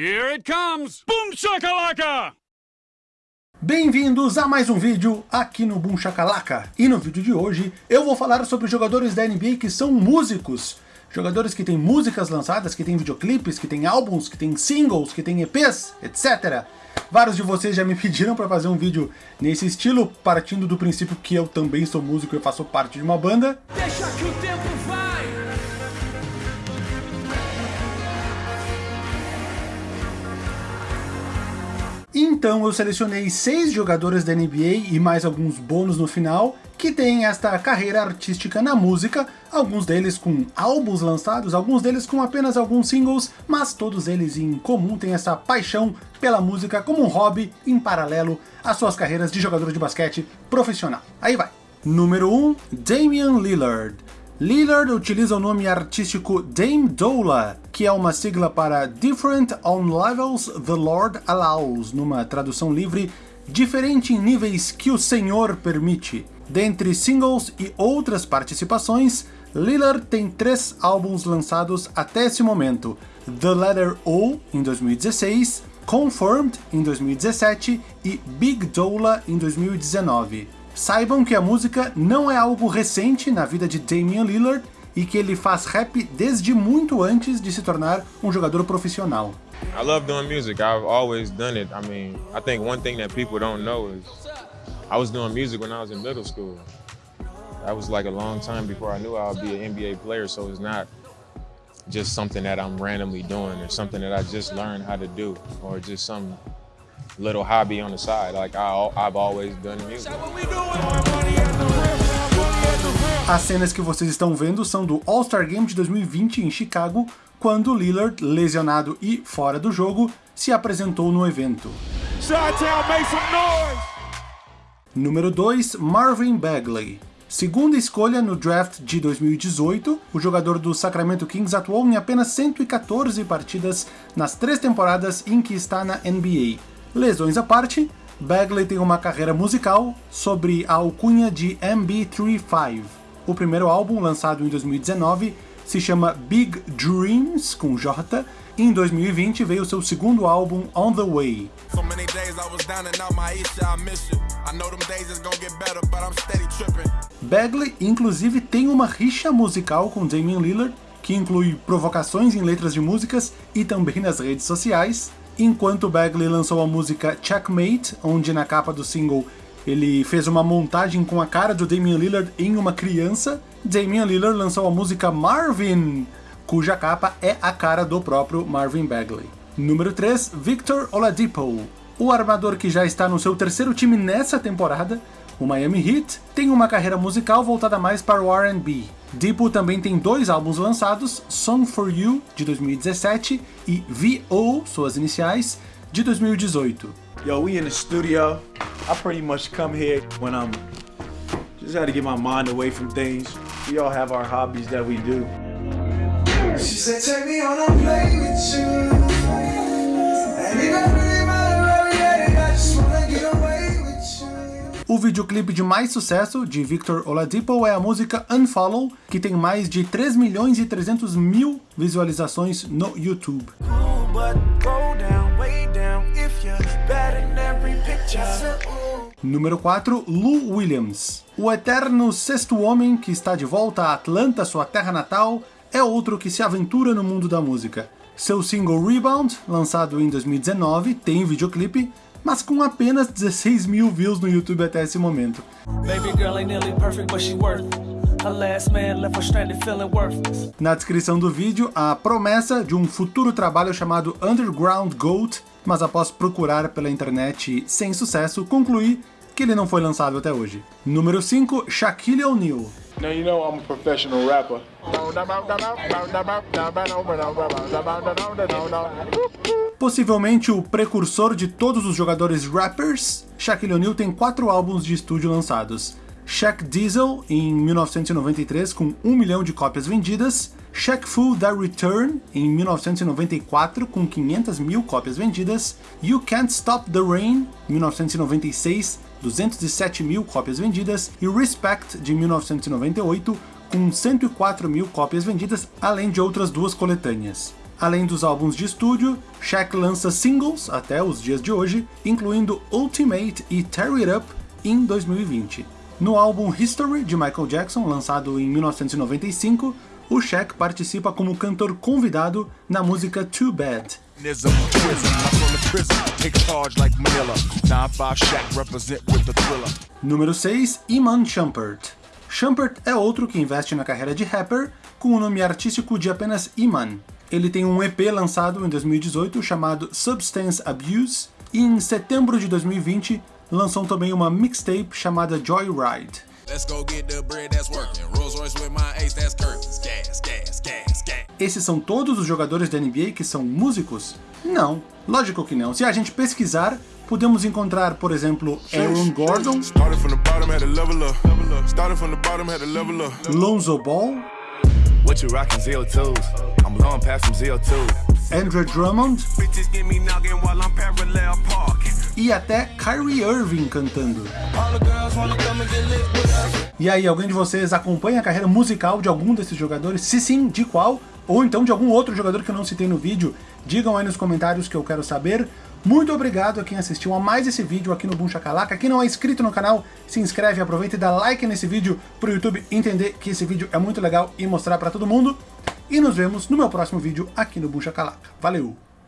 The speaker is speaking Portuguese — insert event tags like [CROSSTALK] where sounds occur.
Here it comes! Boom shakalaka! Bem-vindos a mais um vídeo aqui no Boom Shakalaka. E no vídeo de hoje eu vou falar sobre jogadores da NBA que são músicos. Jogadores que têm músicas lançadas, que têm videoclipes, que têm álbuns, que têm singles, que têm EPs, etc. Vários de vocês já me [LAUGHS] pediram para fazer um vídeo nesse estilo, partindo do princípio que eu também sou músico e faço parte de uma banda. Deixa que o tempo vai. Então eu selecionei seis jogadores da NBA e mais alguns bônus no final, que têm esta carreira artística na música, alguns deles com álbuns lançados, alguns deles com apenas alguns singles, mas todos eles em comum têm essa paixão pela música como um hobby em paralelo às suas carreiras de jogador de basquete profissional. Aí vai! Número 1, Damian Lillard. Lillard utiliza o nome artístico Dame Dola, que é uma sigla para Different on Levels the Lord Allows, numa tradução livre, diferente em níveis que o Senhor permite. Dentre singles e outras participações, Lillard tem três álbuns lançados até esse momento, The Letter O, em 2016, Confirmed, em 2017 e Big Dola, em 2019. Saibam que a música não é algo recente na vida de Damian Lillard e que ele faz rap desde muito antes de se tornar um jogador profissional. I love doing music. I've always done it. I mean, I think one thing that people don't know is I was doing music when I was in middle school. That was like a long time before I knew I be an NBA player, so it's not just something that I'm randomly doing or something that I just learned how to do or just some little hobby on the side. Like I, I've always done music. As cenas que vocês estão vendo são do All-Star Game de 2020 em Chicago, quando Lillard, lesionado e fora do jogo, se apresentou no evento. Número 2, Marvin Bagley. Segunda escolha no draft de 2018, o jogador do Sacramento Kings atuou em apenas 114 partidas nas três temporadas em que está na NBA. Lesões à parte, Bagley tem uma carreira musical sobre a alcunha de MB35. O primeiro álbum, lançado em 2019, se chama Big Dreams, com J, e em 2020 veio seu segundo álbum, On The Way. Bagley, inclusive, tem uma rixa musical com Damian Lillard, que inclui provocações em letras de músicas e também nas redes sociais, enquanto Bagley lançou a música Checkmate, onde na capa do single ele fez uma montagem com a cara do Damian Lillard em uma criança, Damian Lillard lançou a música Marvin, cuja capa é a cara do próprio Marvin Bagley. Número 3, Victor Oladipo. O armador que já está no seu terceiro time nessa temporada, o Miami Heat, tem uma carreira musical voltada mais para o R&B. Dipo também tem dois álbuns lançados, Song for You, de 2017, e VO, suas iniciais, de 2018. Yo, we in the studio. I pretty much come here when I'm just had to get my mind away from things. We all have our hobbies that we do. She said, take me on a plane O videoclipe de mais sucesso de Victor Oladipo é a música Unfollow, que tem mais de 3 milhões e 300 mil visualizações no YouTube. Número 4, Lou Williams. O eterno sexto homem que está de volta a Atlanta, sua terra natal, é outro que se aventura no mundo da música. Seu single Rebound, lançado em 2019, tem videoclipe, mas com apenas 16 mil views no YouTube até esse momento. Na descrição do vídeo, a promessa de um futuro trabalho chamado Underground Goat, mas após procurar pela internet sem sucesso, concluí que ele não foi lançado até hoje. Número 5, Shaquille O'Neal. Now you know I'm a professional rapper. Possivelmente o precursor de todos os jogadores rappers, Shaquille O'Neal tem quatro álbuns de estúdio lançados. Shaq Diesel, em 1993, com 1 milhão de cópias vendidas, Shaq Fu The Return, em 1994, com 500 mil cópias vendidas, You Can't Stop the Rain, 1996, 207 mil cópias vendidas, e Respect, de 1998, com 104 mil cópias vendidas, além de outras duas coletâneas. Além dos álbuns de estúdio, Shaq lança singles até os dias de hoje, incluindo Ultimate e Tear It Up em 2020. No álbum History de Michael Jackson, lançado em 1995, o Shaq participa como cantor convidado na música Too Bad. Número 6, Iman Shumpert. Shumpert é outro que investe na carreira de rapper com o nome artístico de apenas Iman. Ele tem um EP lançado em 2018 chamado Substance Abuse e em setembro de 2020 lançou também uma mixtape chamada Joyride. Esses são todos os jogadores da NBA que são músicos? Não, lógico que não. Se a gente pesquisar, podemos encontrar, por exemplo, Aaron Gordon, Lonzo Ball, Andrew Drummond e até Kyrie Irving cantando. E aí, alguém de vocês acompanha a carreira musical de algum desses jogadores? Se sim, de qual? Ou então de algum outro jogador que eu não citei no vídeo? Digam aí nos comentários que eu quero saber. Muito obrigado a quem assistiu a mais esse vídeo aqui no Boom Shakalaka. Quem não é inscrito no canal, se inscreve, aproveita e dá like nesse vídeo pro YouTube entender que esse vídeo é muito legal e mostrar pra todo mundo. E nos vemos no meu próximo vídeo aqui no Boom Shakalaka. Valeu!